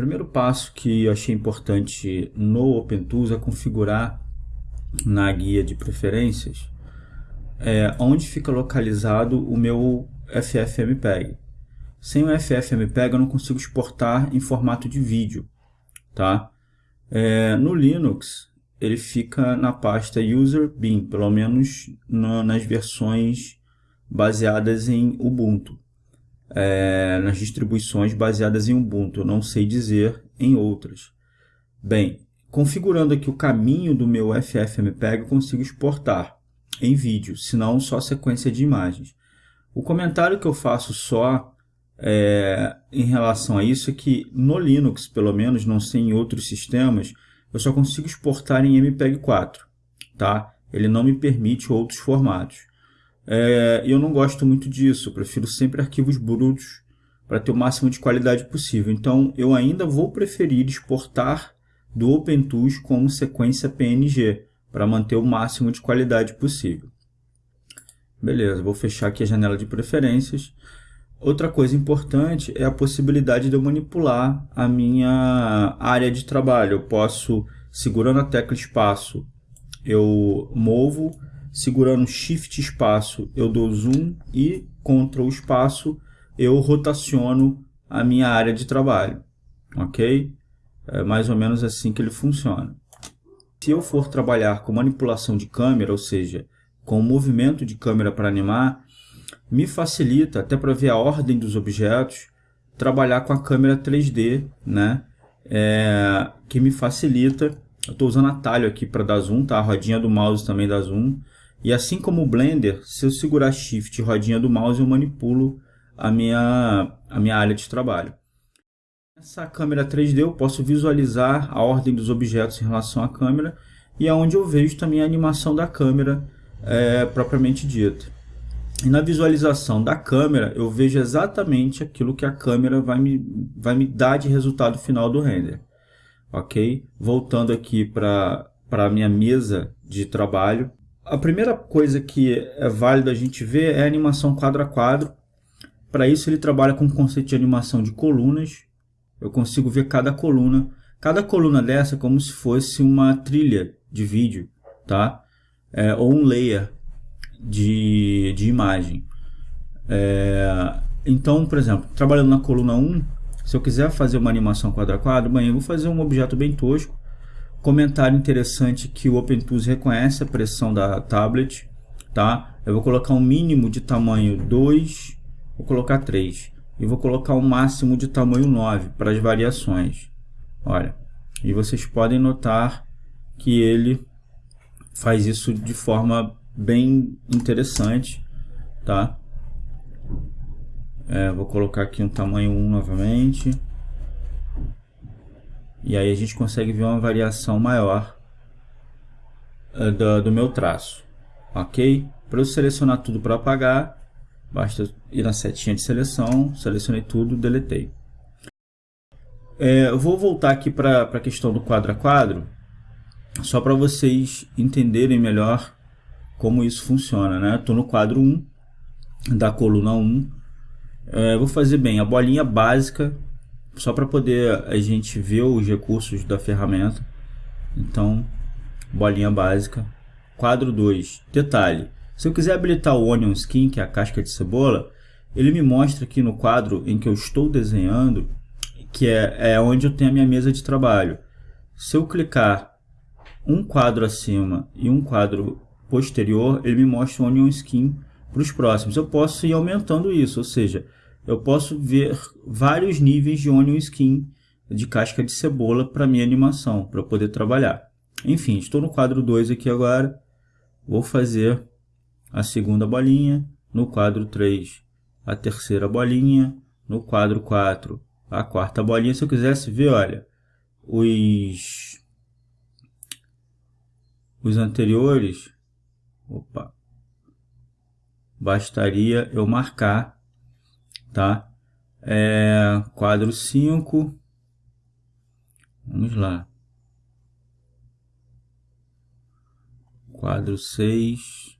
primeiro passo que eu achei importante no OpenTools é configurar na guia de preferências é, onde fica localizado o meu FFmpeg. Sem o FFmpeg eu não consigo exportar em formato de vídeo. Tá? É, no Linux ele fica na pasta user bin, pelo menos no, nas versões baseadas em Ubuntu. É, nas distribuições baseadas em Ubuntu, eu não sei dizer em outras. Bem, configurando aqui o caminho do meu FFmpeg, eu consigo exportar em vídeo, senão só sequência de imagens. O comentário que eu faço só é, em relação a isso é que no Linux, pelo menos, não sei em outros sistemas, eu só consigo exportar em MPEG-4, tá? Ele não me permite outros formatos. É, eu não gosto muito disso, eu prefiro sempre arquivos brutos para ter o máximo de qualidade possível. Então, eu ainda vou preferir exportar do OpenTools como sequência PNG, para manter o máximo de qualidade possível. Beleza, vou fechar aqui a janela de preferências. Outra coisa importante é a possibilidade de eu manipular a minha área de trabalho. Eu posso, segurando a tecla espaço, eu movo, segurando Shift espaço, eu dou zoom e Ctrl espaço, eu rotaciono a minha área de trabalho. Ok? É mais ou menos assim que ele funciona. Se eu for trabalhar com manipulação de câmera, ou seja, com movimento de câmera para animar, me facilita, até para ver a ordem dos objetos, trabalhar com a câmera 3D, né? É, que me facilita. Eu estou usando atalho aqui para dar zoom, tá? A rodinha do mouse também dá zoom. E assim como o Blender, se eu segurar Shift e rodinha do mouse, eu manipulo a minha, a minha área de trabalho. Nessa câmera 3D eu posso visualizar a ordem dos objetos em relação à câmera e é onde eu vejo também a animação da câmera é, propriamente dita. E na visualização da câmera eu vejo exatamente aquilo que a câmera vai me, vai me dar de resultado final do render. Ok? Voltando aqui para a minha mesa de trabalho. A primeira coisa que é válido a gente ver é a animação quadro a quadro. Para isso ele trabalha com o conceito de animação de colunas eu consigo ver cada coluna. Cada coluna dessa é como se fosse uma trilha de vídeo, tá? É, ou um layer de, de imagem. É, então, por exemplo, trabalhando na coluna 1, se eu quiser fazer uma animação quadro a quadro, bem, eu vou fazer um objeto bem tosco. Comentário interessante que o OpenTools reconhece a pressão da tablet, tá? Eu vou colocar um mínimo de tamanho 2, vou colocar 3 e vou colocar um máximo de tamanho 9 para as variações. Olha, e vocês podem notar que ele faz isso de forma bem interessante, tá? É, vou colocar aqui um tamanho 1 novamente. E aí a gente consegue ver uma variação maior uh, do, do meu traço, ok? Para eu selecionar tudo para apagar, Basta ir na setinha de seleção, selecionei tudo, deletei. É, eu vou voltar aqui para a questão do quadro a quadro, só para vocês entenderem melhor como isso funciona. Estou né? no quadro 1, da coluna 1. É, vou fazer bem a bolinha básica, só para poder a gente ver os recursos da ferramenta. Então, bolinha básica. Quadro 2, detalhe. Se eu quiser habilitar o Onion Skin, que é a casca de cebola, ele me mostra aqui no quadro em que eu estou desenhando, que é, é onde eu tenho a minha mesa de trabalho. Se eu clicar um quadro acima e um quadro posterior, ele me mostra o Onion Skin para os próximos. Eu posso ir aumentando isso, ou seja, eu posso ver vários níveis de Onion Skin de casca de cebola para minha animação, para poder trabalhar. Enfim, estou no quadro 2 aqui agora, vou fazer a segunda bolinha, no quadro 3 a terceira bolinha, no quadro 4 a quarta bolinha. Se eu quisesse ver, olha, os, os anteriores, opa, bastaria eu marcar, tá? É, quadro 5, vamos lá, quadro 6,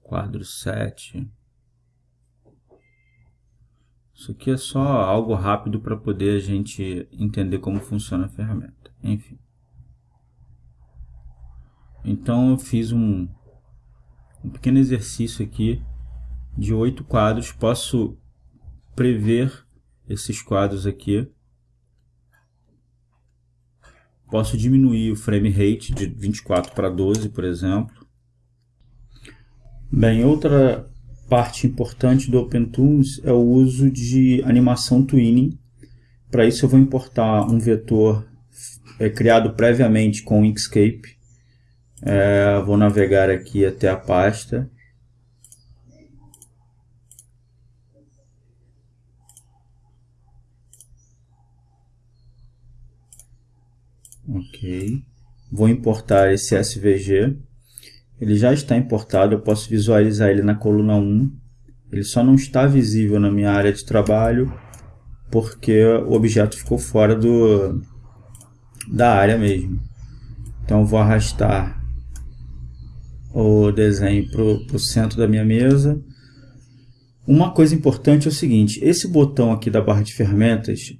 quadro 7, Isso aqui é só algo rápido para poder a gente entender como funciona a ferramenta. Enfim. Então eu fiz um, um pequeno exercício aqui de oito quadros. Posso prever esses quadros aqui. Posso diminuir o frame rate de 24 para 12, por exemplo. Bem, outra parte importante do OpenTools é o uso de animação twinning. Para isso eu vou importar um vetor é, criado previamente com o Inkscape. É, vou navegar aqui até a pasta. Ok. Vou importar esse SVG ele já está importado, eu posso visualizar ele na coluna 1. Ele só não está visível na minha área de trabalho porque o objeto ficou fora do, da área mesmo. Então vou arrastar o desenho para o centro da minha mesa. Uma coisa importante é o seguinte, esse botão aqui da barra de ferramentas,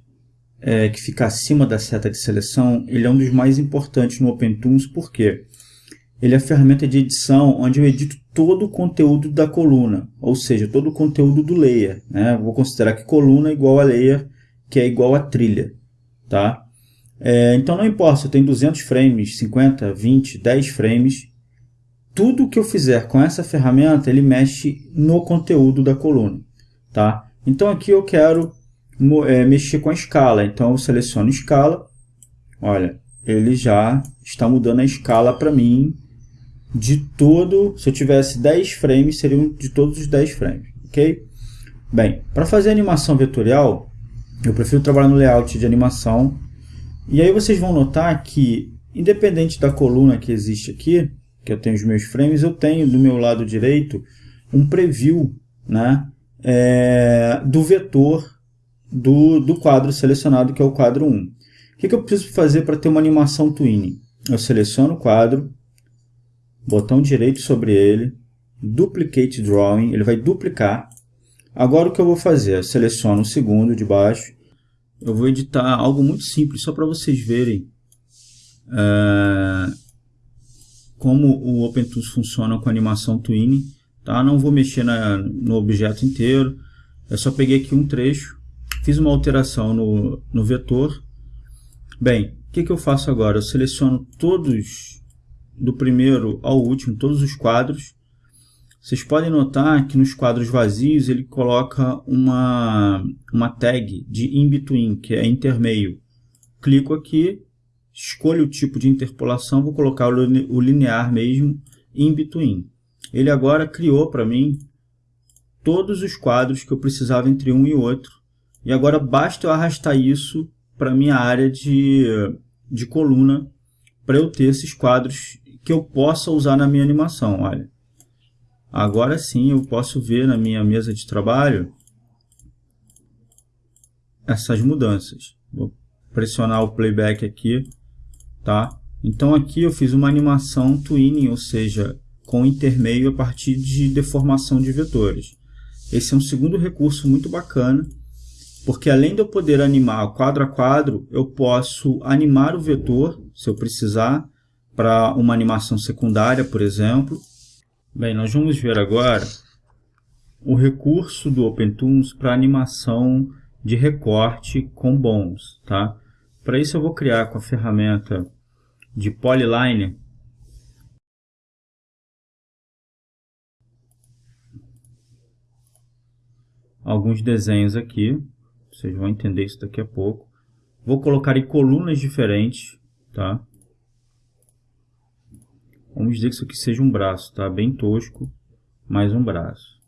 é, que fica acima da seta de seleção, ele é um dos mais importantes no OpenTools, por quê? ele é a ferramenta de edição onde eu edito todo o conteúdo da coluna, ou seja, todo o conteúdo do layer. Né? Vou considerar que coluna é igual a layer, que é igual a trilha. Tá? É, então não importa se eu tenho 200 frames, 50, 20, 10 frames, tudo que eu fizer com essa ferramenta, ele mexe no conteúdo da coluna. Tá? Então aqui eu quero é, mexer com a escala, então eu seleciono escala, olha, ele já está mudando a escala para mim de todo, se eu tivesse 10 frames, seriam de todos os 10 frames, ok? Bem, para fazer animação vetorial, eu prefiro trabalhar no layout de animação, e aí vocês vão notar que, independente da coluna que existe aqui, que eu tenho os meus frames, eu tenho do meu lado direito um preview né, é, do vetor do, do quadro selecionado, que é o quadro 1. O que, que eu preciso fazer para ter uma animação twinning? Eu seleciono o quadro, botão direito sobre ele, Duplicate Drawing, ele vai duplicar. Agora o que eu vou fazer? Eu seleciono o segundo de baixo. Eu vou editar algo muito simples, só para vocês verem é, como o OpenTools funciona com animação Twinning. Tá? Não vou mexer na, no objeto inteiro, eu só peguei aqui um trecho, fiz uma alteração no, no vetor. Bem, o que, que eu faço agora? Eu seleciono todos do primeiro ao último, todos os quadros. Vocês podem notar que nos quadros vazios ele coloca uma, uma tag de in-between, que é intermeio. Clico aqui, escolho o tipo de interpolação, vou colocar o linear mesmo, in-between. Ele agora criou para mim todos os quadros que eu precisava entre um e outro. E agora basta eu arrastar isso para a minha área de, de coluna para eu ter esses quadros que eu possa usar na minha animação. Olha, agora sim eu posso ver na minha mesa de trabalho essas mudanças. Vou pressionar o playback aqui, tá? Então aqui eu fiz uma animação twinning, ou seja, com intermeio a partir de deformação de vetores. Esse é um segundo recurso muito bacana, porque além de eu poder animar quadro a quadro, eu posso animar o vetor, se eu precisar, para uma animação secundária, por exemplo. Bem, nós vamos ver agora o recurso do OpenTools para animação de recorte com bones. Tá? Para isso eu vou criar com a ferramenta de Polyline alguns desenhos aqui. Vocês vão entender isso daqui a pouco. Vou colocar em colunas diferentes, tá? Vamos dizer que isso aqui seja um braço, tá? Bem tosco, mais um braço.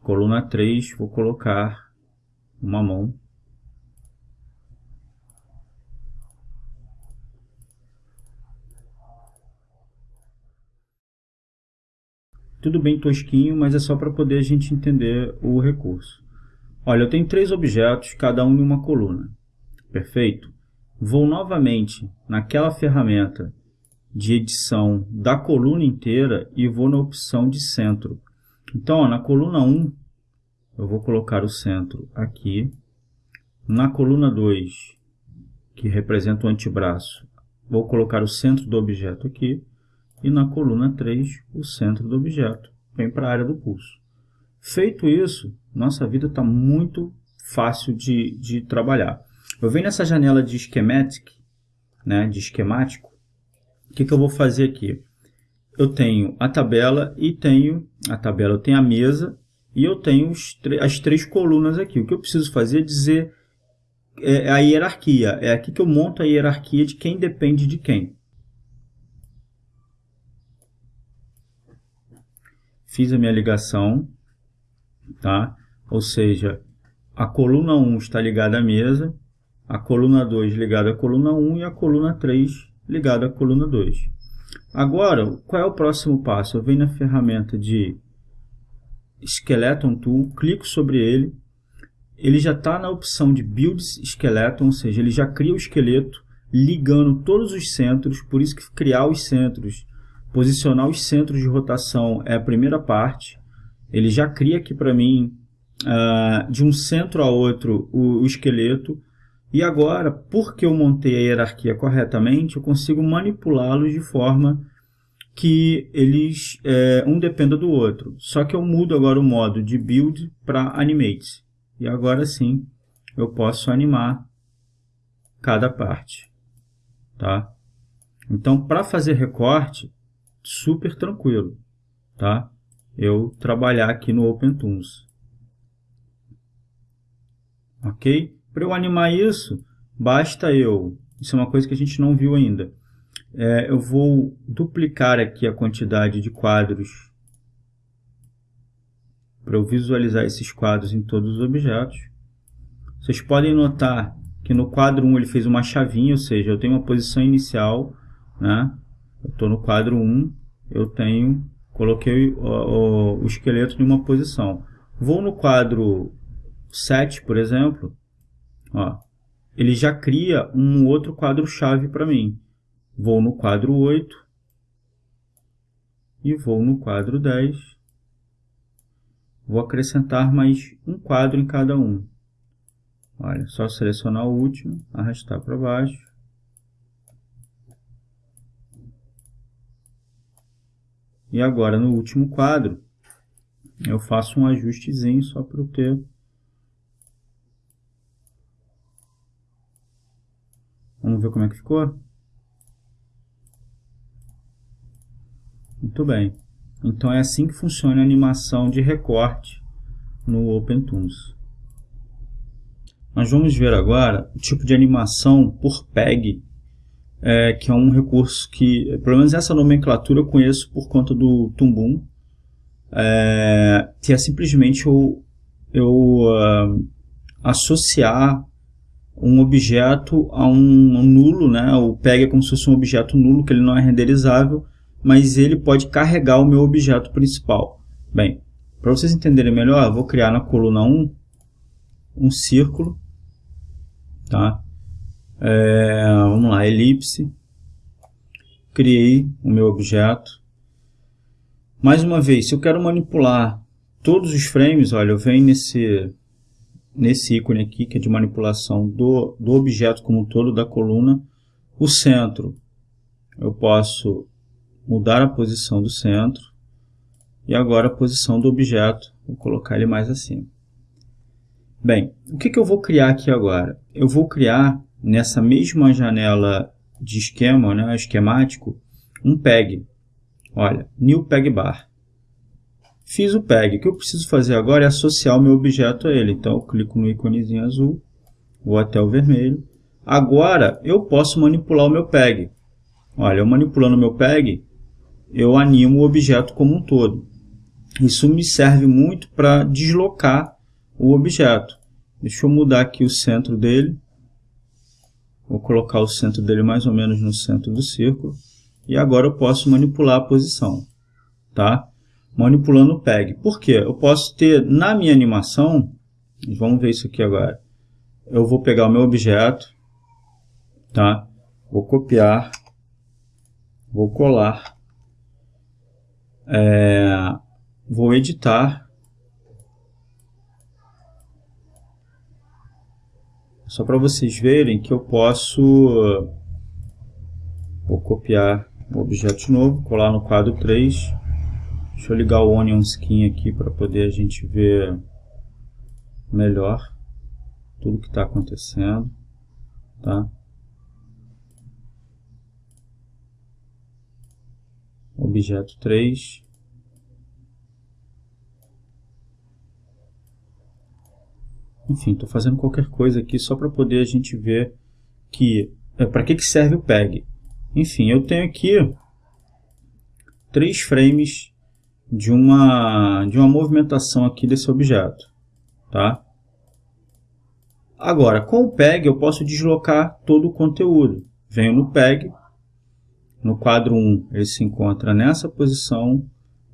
Coluna 3, vou colocar uma mão. Tudo bem tosquinho, mas é só para poder a gente entender o recurso. Olha, eu tenho três objetos, cada um em uma coluna. Perfeito? Vou novamente naquela ferramenta de edição da coluna inteira e vou na opção de centro. Então, ó, na coluna 1, eu vou colocar o centro aqui. Na coluna 2, que representa o antebraço, vou colocar o centro do objeto aqui. E na coluna 3, o centro do objeto. Vem para a área do pulso. Feito isso, nossa vida está muito fácil de, de trabalhar. Eu venho nessa janela de schematic, né, de esquemático. O que, que eu vou fazer aqui? Eu tenho a tabela e tenho a tabela, eu tenho a mesa e eu tenho as três colunas aqui. O que eu preciso fazer é dizer é a hierarquia. É aqui que eu monto a hierarquia de quem depende de quem. Fiz a minha ligação, tá? Ou seja, a coluna 1 está ligada à mesa, a coluna 2 ligada à coluna 1 e a coluna 3 ligada à coluna 2. Agora, qual é o próximo passo? Eu venho na ferramenta de Skeleton Tool, clico sobre ele, ele já está na opção de Build Skeleton, ou seja, ele já cria o esqueleto ligando todos os centros, por isso que criar os centros, posicionar os centros de rotação é a primeira parte. Ele já cria aqui para mim, uh, de um centro a outro, o, o esqueleto. E agora, porque eu montei a hierarquia corretamente, eu consigo manipulá-los de forma que eles é, um dependa do outro. Só que eu mudo agora o modo de build para animate. E agora sim eu posso animar cada parte. Tá? Então, para fazer recorte, super tranquilo. Tá? Eu trabalhar aqui no OpenTools. Ok? Para eu animar isso, basta eu... Isso é uma coisa que a gente não viu ainda é, eu vou duplicar aqui a quantidade de quadros para eu visualizar esses quadros em todos os objetos. Vocês podem notar que no quadro 1 ele fez uma chavinha, ou seja, eu tenho uma posição inicial, né? eu estou no quadro 1, eu tenho, coloquei o, o, o esqueleto em uma posição. Vou no quadro 7, por exemplo, ó, ele já cria um outro quadro-chave para mim. Vou no quadro 8 e vou no quadro 10. Vou acrescentar mais um quadro em cada um. Olha, só selecionar o último, arrastar para baixo. E agora no último quadro, eu faço um ajustezinho só para eu ter Vamos ver como é que ficou? Muito bem. Então é assim que funciona a animação de recorte no OpenTools. Nós vamos ver agora o tipo de animação por PEG, é, que é um recurso que, pelo menos essa nomenclatura eu conheço por conta do Tumbum, é, que é simplesmente eu, eu uh, associar um objeto a um, nulo, né? o PEG é como se fosse um objeto nulo, que ele não é renderizável, mas ele pode carregar o meu objeto principal. Bem, para vocês entenderem melhor, eu vou criar na coluna 1 um círculo, tá? É, vamos lá, elipse, criei o meu objeto. Mais uma vez, se eu quero manipular todos os frames, olha, eu venho nesse, nesse ícone aqui, que é de manipulação do, do objeto como um todo, da coluna, o centro, eu posso mudar a posição do centro e agora a posição do objeto, vou colocar ele mais acima. Bem, o que, que eu vou criar aqui agora? Eu vou criar nessa mesma janela de esquema, né, esquemático, um PEG. Olha, New PEG Bar. Fiz o PEG. O que eu preciso fazer agora é associar o meu objeto a ele. Então, eu clico no íconezinho azul, vou até o vermelho. Agora, eu posso manipular o meu PEG. Olha, eu manipulando o meu PEG, eu animo o objeto como um todo. Isso me serve muito para deslocar o objeto. Deixa eu mudar aqui o centro dele. Vou colocar o centro dele mais ou menos no centro do círculo. E agora eu posso manipular a posição. Tá? manipulando o PEG. Por quê? Eu posso ter na minha animação, vamos ver isso aqui agora. Eu vou pegar o meu objeto, tá? Vou copiar, vou colar, é, vou editar. Só para vocês verem que eu posso vou copiar o objeto novo, colar no quadro 3 Deixa eu ligar o Onion Skin aqui para poder a gente ver melhor tudo que está acontecendo. Tá? Objeto 3. Enfim, estou fazendo qualquer coisa aqui só para poder a gente ver que é, para que, que serve o PEG. Enfim, eu tenho aqui três frames de uma, de uma movimentação aqui desse objeto. Tá? Agora, com o PEG eu posso deslocar todo o conteúdo. Venho no PEG, no quadro 1 ele se encontra nessa posição,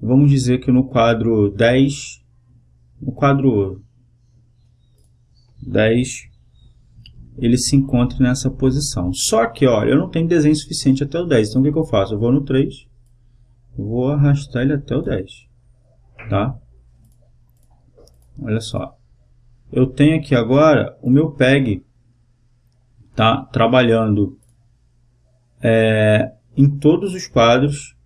vamos dizer que no quadro 10, no quadro 10 ele se encontra nessa posição. Só que, olha, eu não tenho desenho suficiente até o 10, então o que, que eu faço? Eu vou no 3, vou arrastar ele até o 10, tá? Olha só. Eu tenho aqui agora o meu PEG, tá? Trabalhando é, em todos os quadros.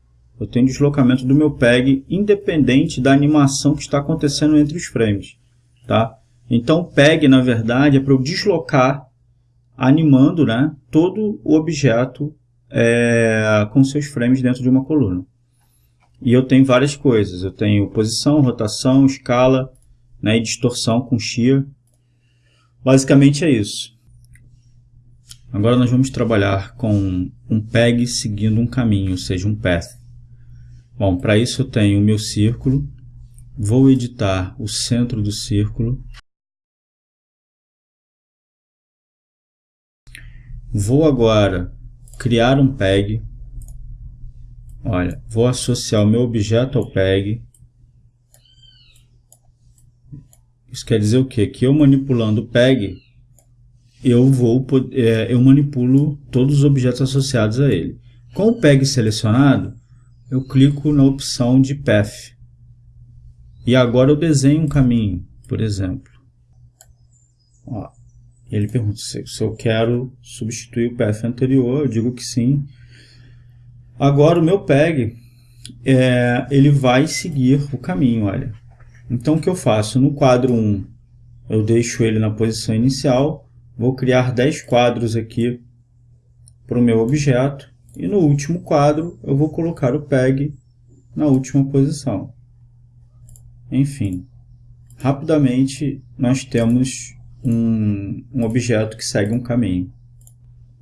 Eu tenho deslocamento do meu PEG independente da animação que está acontecendo entre os frames, tá? Então, PEG, na verdade, é para eu deslocar, animando né, todo o objeto é, com seus frames dentro de uma coluna. E eu tenho várias coisas. Eu tenho posição, rotação, escala né, e distorção com shear. Basicamente é isso. Agora nós vamos trabalhar com um PEG seguindo um caminho, ou seja, um path. Bom, para isso eu tenho o meu círculo. Vou editar o centro do círculo. Vou agora criar um PEG. Olha, vou associar o meu objeto ao PEG. Isso quer dizer o quê? Que eu manipulando o PEG, eu, vou, é, eu manipulo todos os objetos associados a ele. Com o PEG selecionado, eu clico na opção de Path. E agora eu desenho um caminho, por exemplo. Ó, ele pergunta se, se eu quero substituir o path anterior, eu digo que sim. Agora o meu PEG, é, ele vai seguir o caminho, olha. Então o que eu faço? No quadro 1, eu deixo ele na posição inicial, vou criar 10 quadros aqui para o meu objeto, e no último quadro eu vou colocar o PEG na última posição. Enfim, rapidamente nós temos um, um objeto que segue um caminho.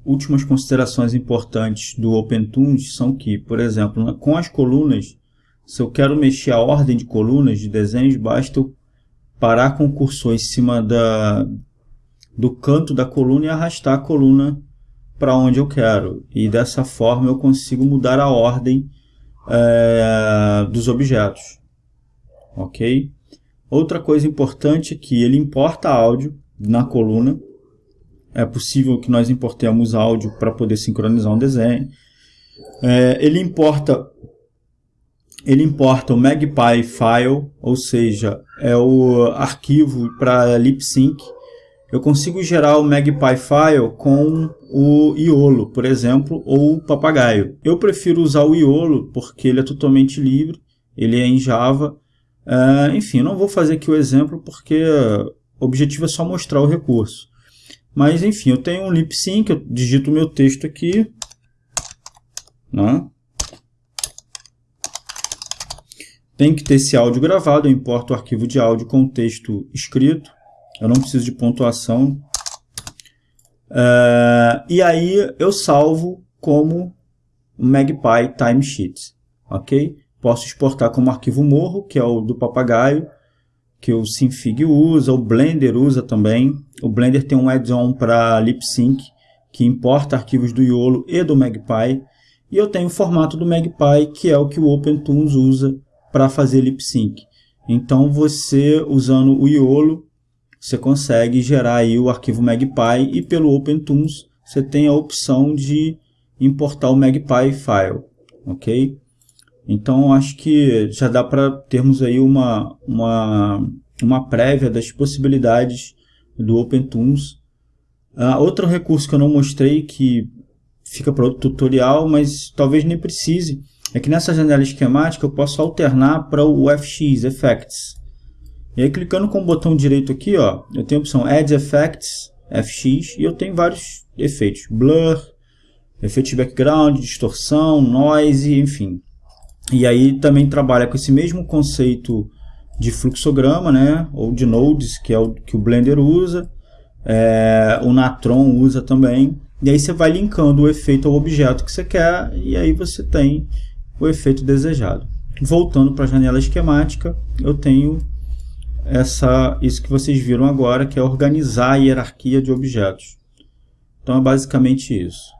Últimas considerações importantes do OpenToons são que, por exemplo, com as colunas, se eu quero mexer a ordem de colunas de desenhos, basta eu parar com o cursor em cima da, do canto da coluna e arrastar a coluna para onde eu quero. E dessa forma eu consigo mudar a ordem é, dos objetos. Ok? Outra coisa importante é que ele importa áudio na coluna. É possível que nós importemos áudio para poder sincronizar um desenho. É, ele importa ele importa o Magpie File, ou seja, é o arquivo para lip sync. Eu consigo gerar o Magpie File com o Iolo, por exemplo, ou o Papagaio. Eu prefiro usar o Iolo porque ele é totalmente livre, ele é em Java. Uh, enfim, não vou fazer aqui o exemplo porque o objetivo é só mostrar o recurso. Mas, enfim, eu tenho um lip sync, eu digito o meu texto aqui. Né? Tem que ter esse áudio gravado, eu importo o arquivo de áudio com o texto escrito. Eu não preciso de pontuação. Uh, e aí eu salvo como Magpie Timesheet. Ok? Posso exportar como arquivo morro, que é o do papagaio que o Synfig usa, o Blender usa também. O Blender tem um add-on para lip sync que importa arquivos do YOLO e do Magpie. E eu tenho o formato do Magpie, que é o que o OpenToons usa para fazer lip sync. Então você, usando o YOLO, você consegue gerar aí o arquivo Magpie e pelo OpenToons você tem a opção de importar o Magpie file, ok? Então, acho que já dá para termos aí uma, uma, uma prévia das possibilidades do OpenToons Uh, outro recurso que eu não mostrei, que fica para outro tutorial, mas talvez nem precise, é que nessa janela esquemática eu posso alternar para o FX, Effects. E aí clicando com o botão direito aqui, ó, eu tenho a opção Add Effects, FX, e eu tenho vários efeitos. Blur, efeitos de background, distorção, noise, enfim. E aí também trabalha com esse mesmo conceito de fluxograma, né, ou de nodes, que é o que o Blender usa, é, o Natron usa também, e aí você vai linkando o efeito ao objeto que você quer, e aí você tem o efeito desejado. Voltando para a janela esquemática, eu tenho essa, isso que vocês viram agora, que é organizar a hierarquia de objetos. Então é basicamente isso.